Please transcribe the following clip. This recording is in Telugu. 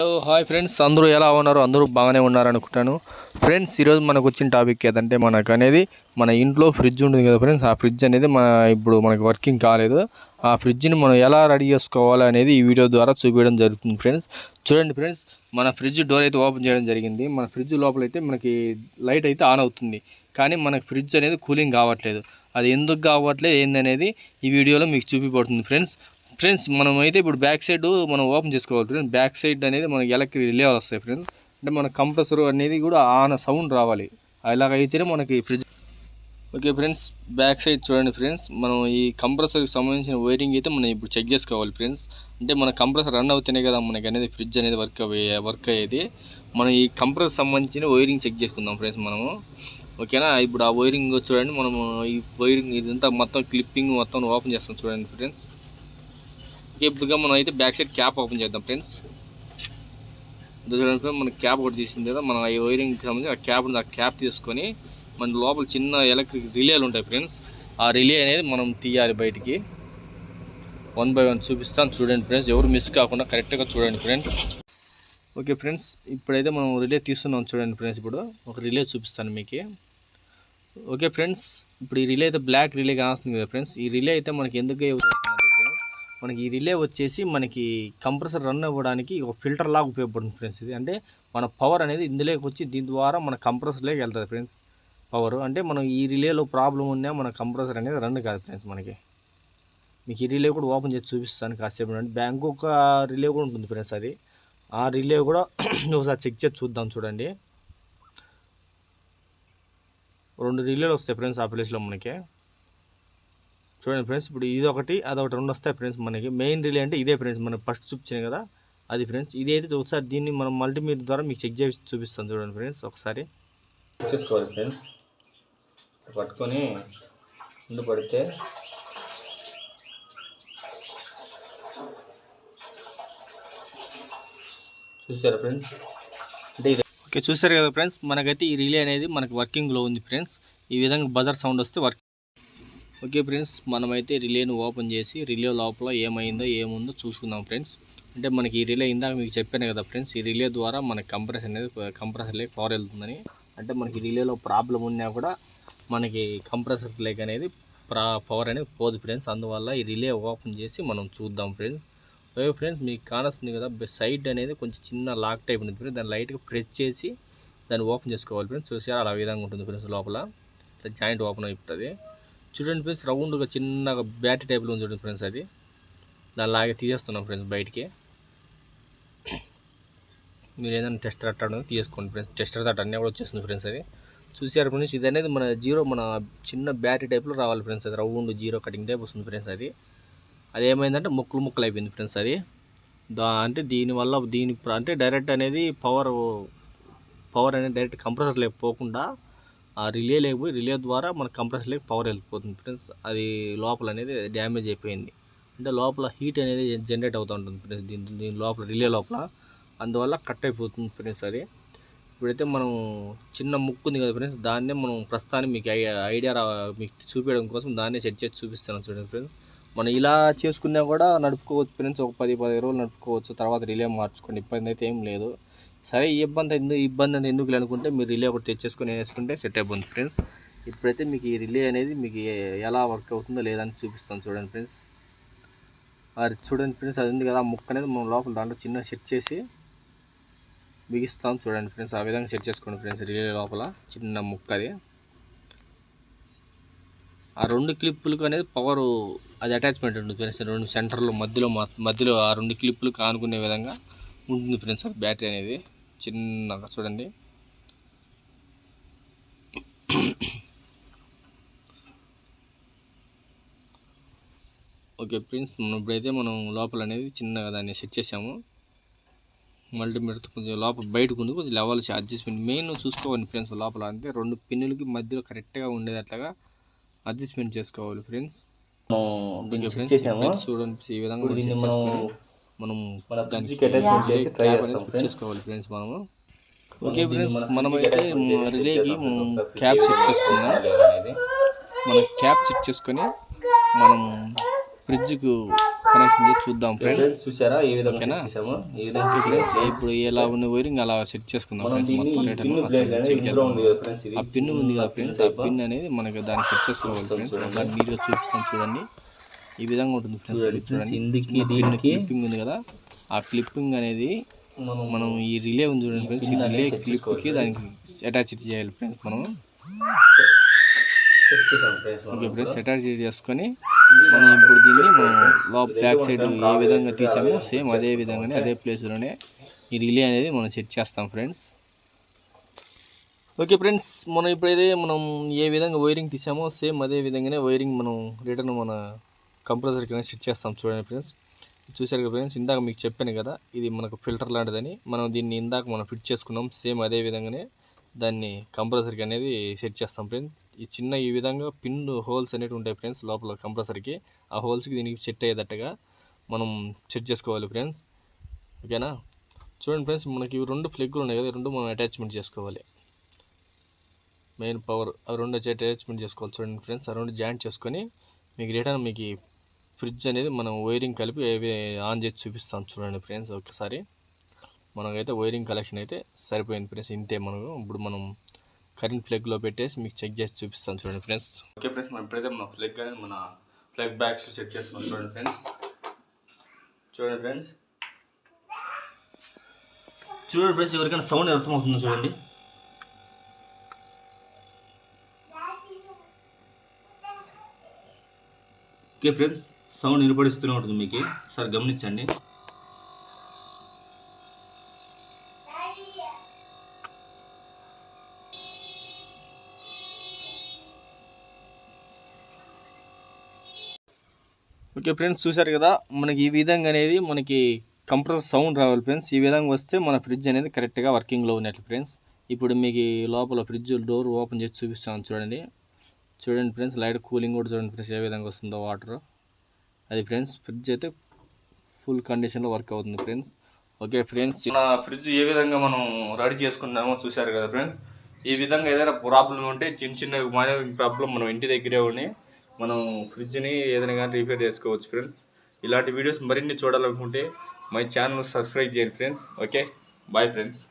హలో హాయ్ ఫ్రెండ్స్ అందరూ ఎలా ఉన్నారు? అందరూ బాగానే ఉన్నారు అనుకుంటాను ఫ్రెండ్స్ ఈరోజు మనకు వచ్చిన టాపిక్ ఏదంటే మనకు అనేది మన ఇంట్లో ఫ్రిడ్జ్ ఉంటుంది కదా ఫ్రెండ్స్ ఆ ఫ్రిడ్జ్ అనేది మన ఇప్పుడు మనకి వర్కింగ్ కాలేదు. ఆ ఫ్రిడ్జ్ని మనం ఎలా రెడీ చేసుకోవాలి అనేది ఈ వీడియో ద్వారా చూపించడం జరుగుతుంది ఫ్రెండ్స్ చూడండి ఫ్రెండ్స్ మన ఫ్రిడ్జ్ డోర్ అయితే ఓపెన్ చేయడం జరిగింది. మన ఫ్రిడ్జ్ లోపల అయితే మనకి లైట్ అయితే ఆన్ అవుతుంది. కానీ మనకి ఫ్రిడ్జ్ అనేది కూలింగ్ కావట్లేదు. అది ఎందుకు కావట్లేదు ఏందనేది ఈ వీడియోలో మీకు చూపిపడుతుంది ఫ్రెండ్స్ ఫ్రెండ్స్ మనం అయితే ఇప్పుడు బ్యాక్ సైడ్ మనం ఓపెన్ చేసుకోవాలి ఫ్రెండ్స్ బ్యాక్ సైడ్ అనేది మనకి ఎలక్ట్రిక్ రిలే వస్తాయి ఫ్రెండ్స్ అంటే మన కంప్రెసర్ అనేది కూడా ఆన సౌండ్ రావాలి. అలాగైతేనే మనకి fridge okay friends back side చూడండి ఫ్రెండ్స్ మనం ఈ కంప్రెసర్కి సంబంధించిన వైరింగ్ అయితే మనం ఇప్పుడు చెక్ చేసుకోవాలి ఫ్రెండ్స్ అంటే మన కంప్రెసర్ రన్ అవుతేనే కదా మనకి అనేది ఫ్రిడ్జ్ అనేది వర్క్ అయ్యే వర్క్ అయ్యేది. మనం ఈ కంప్రెసర్ సంబంధించిన వైరింగ్ చెక్ చేసుకుందాం ఫ్రెండ్స్ మనము. ఓకేనా ఇప్పుడు ఆ వైరింగ్ చూడండి మనము ఈ వైరింగ్ ఇదంతా మొత్తం క్లిప్పింగ్ మొత్తం ఓపెన్ చేస్తాం చూడండి ఫ్రెండ్స్ ఇప్పుడుగా మనం అయితే బ్యాక్ సైడ్ క్యాప్ ఓపెన్ చేద్దాం ఫ్రెండ్స్ ఇదో చూడండి మన క్యాప్ ఒకటి తీసింది కదా మనం ఈ వైరింగ్ సంబంధించి ఆ క్యాప్ ఉంది ఆ క్యాప్ తీసుకొని మన లోపల చిన్న ఎలక్ట్రిక్ రిలేలు ఉంటాయి ఫ్రెండ్స్ ఆ రిలే అనేది మనం తీయాలి బయటికి. వన్ బై వన్ చూపిస్తాను చూడండి ఫ్రెండ్స్ ఎవరు మిస్ కాకుండా కరెక్ట్గా చూడండి ఫ్రెండ్స్ ఓకే ఫ్రెండ్స్ ఇప్పుడైతే మనం రిలే తీస్తున్నాం చూడండి ఫ్రెండ్స్ ఇప్పుడు. ఒక రిలే చూపిస్తాను మీకు. ఓకే ఫ్రెండ్స్ ఇప్పుడు ఈ రిలే అయితే బ్లాక్ రిలే కాస్తుంది కదా ఫ్రెండ్స్ ఈ రిలే అయితే మనకి ఎందుకు మనకి ఈ రిలే వచ్చేసి మనకి కంప్రెసర్ రన్ అవ్వడానికి ఒక ఫిల్టర్ లాగా ఉపయోగపడుతుంది ఫ్రెండ్స్ ఇది. అంటే మన పవర్ అనేది ఇందులోకి వచ్చి దీని ద్వారా మన కంప్రెసర్లోకి వెళ్తుంది ఫ్రెండ్స్ పవర్. అంటే మనం ఈ రిలేలో ప్రాబ్లం ఉన్నా మన కంప్రెసర్ అనేది రన్ కాదు ఫ్రెండ్స్ మనకి. మీకు ఈ రిలే కూడా ఓపెన్ చేసి చూపిస్తాను కాసేపు అంటే బ్యాంక్ ఒక రిలే కూడా ఉంటుంది ఫ్రెండ్స్ అది. ఆ రిలే కూడా ఒకసారి చెక్ చేసి చూద్దాం చూడండి. రెండు రిలేలు వస్తాయి ఫ్రెండ్స్ ఆ ప్లేస్లో మనకి. చూడండి ఫ్రెండ్స్ ఇప్పుడు ఇది ఒకటి అదొకటి రెండు వస్తాయి ఫ్రెండ్స్ మనకి. మెయిన్ రిలే అంటే ఇదే ఫ్రెండ్స్ మనం ఫస్ట్ చూపించాను కదా అది ఫ్రెండ్స్. ఇది అయితే ఒకసారి దీన్ని మనం మల్టీమీటర్ ద్వారా మీకు చెక్ చేసి చూపిస్తాను చూడండి ఫ్రెండ్స్ ఒకసారి. చూసుకోవాలి ఫ్రెండ్స్. పట్టుకొని ముందు పడితే చూసారా ఫ్రెండ్స్? అంటే ఇది ఓకే చూసారు కదా ఫ్రెండ్స్ మనకైతే ఈ రిలే అనేది మనకి వర్కింగ్లో ఉంది ఫ్రెండ్స్. ఈ విధంగా బజార్ సౌండ్ వస్తే వర్క్ ఓకే ఫ్రెండ్స్ మనమైతే రిలేను ఓపెన్ చేసి రిలే లోపల ఏమైందో ఏముందో చూసుకుందాం ఫ్రెండ్స్. అంటే మనకి ఈ రిలే ఇందాక మీకు చెప్పాను కదా ఫ్రెండ్స్ ఈ రిలే ద్వారా మనకి కంప్రెసర్ అనేది కంప్రెసర్లోకి పవర్ వెళ్తుందని. అంటే మనకి రిలేలో ప్రాబ్లం ఉన్నా కూడా మనకి కంప్రెసర్ లేక్ అనేది పవర్ అనేది పోదు ఫ్రెండ్స్. అందువల్ల ఈ రిలే ఓపెన్ చేసి మనం చూద్దాం ఫ్రెండ్స్. ఓకే ఫ్రెండ్స్ మీకు కానొస్తుంది కదా సైడ్ అనేది కొంచెం చిన్న లాక్ టైప్ ఉంది ఫ్రెండ్స్. దాన్ని లైట్గా ప్రెస్ చేసి దాన్ని ఓపెన్ చేసుకోవాలి ఫ్రెండ్స్. చూసారా? అలా విధంగా ఉంటుంది ఫ్రెండ్స్ లోపల. జాయింట్ ఓపెన్ అయిపోతుంది. చూడండి ఫ్రెండ్స్ రౌండ్గా చిన్నగా బ్యాటరీ టైప్లో ఉంది చూడండి ఫ్రెండ్స్ అది. దాని లాగే తీసేస్తున్నాం ఫ్రెండ్స్ బయటికి. మీరు ఏదైనా టెస్టర్ అట్టడం తీసుకోండి ఫ్రెండ్స్. టెస్టర్ తట్ట అన్నీ కూడా వచ్చేస్తుంది ఫ్రెండ్స్ అది. చూసారు ఫ్రెండ్స్ ఇది అనేది మన జీరో మన చిన్న బ్యాటరీ టైప్లో రావాలి ఫ్రెండ్స్ అది. రౌండ్ జీరో కటింగ్ టైప్ వస్తుంది ఫ్రెండ్స్ అది. అది ఏమైందంటే ముక్కలు ముక్కలు అయిపోయింది ఫ్రెండ్స్ అది. దా అంటే దీనివల్ల దీని అంటే డైరెక్ట్ అనేది పవర్ పవర్ అనేది డైరెక్ట్ కంప్రెసర్లో పోకుండా ఆ రిలే లేకపోయి రిలే ద్వారా మన కంప్రెసర్లోకి పవర్ వెళ్ళిపోతుంది. ఫ్రెండ్స్ అది లోపల అనేది డ్యామేజ్ అయిపోయింది. అంటే లోపల హీట్ అనేది జనరేట్ అవుతూ ఉంటుంది ఫ్రెండ్స్ దీని దీని లోపల రిలే లోపల. అందువల్ల కట్ అయిపోతుంది ఫ్రెండ్స్ అది. ఇప్పుడైతే మనం చిన్న ముక్కు ఉంది కదా ఫ్రెండ్స్ దాన్నే మనం ప్రస్తుతానికి మీకు ఐ- ఐడియా మీకు చూపించడం కోసం దాన్నే సెట్ చేసి చూపిస్తాను చూడండి ఫ్రెండ్స్ మనం ఇలా చేసుకున్నా కూడా నడుపుకోవచ్చు ఫ్రెండ్స్ ఒక పది పది రోజులు నడుపుకోవచ్చు తర్వాత రిలే మార్చుకోండి ఇబ్బంది అయితే ఏం లేదు. సరే ఈ ఇబ్బంది ఎందుకు ఇబ్బంది అనేది ఎందుకు అనుకుంటే మీరు రిలే ఒకటి తెచ్చేసుకొని వేసుకుంటే సెట్ అయిపోతుంది ఫ్రెండ్స్. ఇప్పుడైతే మీకు ఈ రిలే అనేది మీకు ఎలా వర్క్ అవుతుందో లేదని చూపిస్తాను చూడండి ఫ్రెండ్స్. అది చూడండి ఫ్రెండ్స్ అది ఉంది కదా ఆ ముక్క అనేది మనం లోపల దాంట్లో చిన్న సెట్ చేసి బిగిస్తాం చూడండి ఫ్రెండ్స్. ఆ విధంగా సెట్ చేసుకోండి ఫ్రెండ్స్ రిలే లోపల చిన్న ముక్క అది. ఆ రెండు క్లిప్పులకు అనేది పవర్ అది అటాచ్మెంట్ ఉంటుంది ఫ్రెండ్స్ రెండు సెంటర్లో మధ్యలో మధ్యలో ఆ రెండు క్లిప్పులకు ఆనుకునే విధంగా ఉంటుంది ఫ్రెండ్స్ బ్యాటరీ అనేది. చిన్నగా చూడండి. ఓకే ఫ్రెండ్స్ మనం ఇప్పుడైతే మనం లోపల అనేది చిన్నగా దాన్ని సెట్ చేసాము. మల్టీమీటర్ కొంచెం లోపల బయటకు ఉంది కొంచెం లెవెల్ అడ్జస్ట్మెంట్. మెయిన్ చూసుకోవాలి ఫ్రెండ్స్ లోపల అంటే రెండు పిన్నులకి మధ్యలో కరెక్ట్గా ఉండేటట్లుగా అడ్జస్ట్మెంట్ చేసుకోవాలి ఫ్రెండ్స్. చూడండి ఈ విధంగా మనం మనం చేసుకోవాలి ఫ్రెండ్స్ మనము. ఓకే ఫ్రెండ్స్ మనమైతే రిలేకి క్యాప్ సెట్ చేసుకుందాం. మన క్యాప్ సెట్ చేసుకొని మనం ఫ్రిడ్జ్కు కనెక్షన్ చేసి చూద్దాం ఫ్రెండ్స్ చూసారా? ఏ విధంగా చేసాము? ఈ విధంగా ఫ్రెండ్స్. ఇప్పుడు ఎలా ఉన్న వైరింగ్ అలా సెట్ చేసుకుందాం ఫ్రెండ్స్ మొత్తం ఆ పిన్ ఉంది కదా ఫ్రెండ్స్ ఆ పిన్ అనేది మనకి దాన్ని సెట్ చేసుకోవాలి ఫ్రెండ్స్ దాన్ని నీట్గా చూపిస్తాను చూడండి. ఈ విధంగా ఉంటుంది చూడండి ఇది చూడండి. ఇందుకి క్లిప్పింగ్ ఉంది కదా. ఆ క్లిప్పింగ్ అనేది మనం ఈ రిలే ఉంది చూడండి ఫ్రెండ్స్. ఈ రిలే క్లిప్కి దానికి అటాచ్ చేయాలి ఫ్రెండ్స్ మనం. ఓకే ఫ్రెండ్స్ అటాచ్ చేసుకొని మనం ఇప్పుడు దీన్ని మనం బ్యాక్ సైడ్ ఏ విధంగా తీసామో సేమ్ అదే విధంగానే అదే ప్లేస్లోనే ఈ రిలే అనేది మనం సెట్ చేస్తాం ఫ్రెండ్స్ ఓకే ఫ్రెండ్స్ మనం ఇప్పుడైతే మనం ఏ విధంగా వైరింగ్ తీసామో సేమ్ అదే విధంగానే వైరింగ్ మనం రిటర్న్ మన కంప్రెసర్ కింద సెట్ చేస్తాం చూడండి ఫ్రెండ్స్ చూశారు కదా ఫ్రెండ్స్ ఇందాక మీకు చెప్పాను కదా ఇది మనకు ఫిల్టర్ లాంటిదని. మనం దీన్ని ఇందాక మనం ఫిట్ చేసుకున్నాం సేమ్ అదే విధంగానే దాన్ని కంప్రెసర్కి అనేది సెట్ చేస్తాం ఫ్రెండ్స్ ఈ చిన్న ఈ విధంగా పిన్ హోల్స్ అనేవి ఉంటాయి ఫ్రెండ్స్ లోపల కంప్రెసర్కి ఆ హోల్స్కి దీనికి సెట్ అయ్యేటట్టుగా మనం సెట్ చేసుకోవాలి ఫ్రెండ్స్ ఓకేనా చూడండి ఫ్రెండ్స్ మనకి ఇవి రెండు ఫ్లెగ్లు ఉన్నాయి కదా రెండు మనం అటాచ్మెంట్ చేసుకోవాలి. మెయిన్ పవర్ ఆ రెండు అటాచ్మెంట్ చేసుకోవాలి. చూడండి ఫ్రెండ్స్ ఆ రెండు జాయింట్ చేసుకొని మీకు రిటర్న్ మీకు ఫ్రిడ్జ్ అనేది మనం వైరింగ్ కలిపి ఏవి ఆన్ చేసి చూపిస్తాం చూడండి ఫ్రెండ్స్ ఒకసారి మనకైతే వైరింగ్ కలెక్షన్ అయితే సరిపోయింది ఫ్రెండ్స్ ఇంతే మనకు ఇప్పుడు మనం కరెంట్ ప్లగ్లో పెట్టేసి మీకు చెక్ చేసి చూపిస్తాను చూడండి ఫ్రెండ్స్. ఓకే ఫ్రెండ్స్ మనం ఎప్పుడైతే మన ప్లగ్ అనేది మన ప్లగ్ బ్యాగ్స్ చెక్ చేసుకున్నాం చూడండి ఫ్రెండ్స్. చూడండి ఫ్రెండ్స్. చూడండి ఫ్రెండ్స్ ఎవరికైనా సౌండ్ అర్థమవుతుందో చూడండి? Okay friends. సౌండ్ వినపడిస్తూనే ఉంటుంది మీకు. ఒకసారి గమనించండి. ఓకే ఫ్రెండ్స్ చూశారు కదా మనకి ఈ విధంగా అనేది మనకి కంప్రెసర్ సౌండ్ రావాలి ఫ్రెండ్స్. ఈ విధంగా వస్తే మన ఫ్రిడ్జ్ అనేది కరెక్ట్గా వర్కింగ్లో ఉన్నట్లు ఫ్రెండ్స్. ఇప్పుడు మీకు లోపల ఫ్రిడ్జ్ డోర్ ఓపెన్ చేసి చూపిస్తాను చూడండి. చూడండి ఫ్రెండ్స్ లైట్ కూలింగ్ కూడా చూడండి ఫ్రెండ్స్ ఏ విధంగా వస్తుందో వాటర్ అది ఫ్రెండ్స్ ఫ్రిడ్జ్ అయితే ఫుల్ కండిషన్లో వర్క్ అవుతుంది ఫ్రెండ్స్. ఓకే ఫ్రెండ్స్ మన ఫ్రిడ్జ్ ఏ విధంగా మనం రెడీ చేసుకున్నామో చూశారు కదా ఫ్రెండ్స్. ఈ విధంగా ఏదైనా ప్రాబ్లం ఉంటే చిన్న చిన్న మైనర్ ప్రాబ్లం మనం ఇంటి దగ్గరే ఉండి మనం ఫ్రిడ్జ్ని ఏదైనా కానీ రిపేర్ చేసుకోవచ్చు ఫ్రెండ్స్. ఇలాంటి వీడియోస్ మరిన్ని చూడాలనుకుంటే మై ఛానల్ సబ్స్క్రైబ్ చేయండి ఫ్రెండ్స్. Okay bye friends.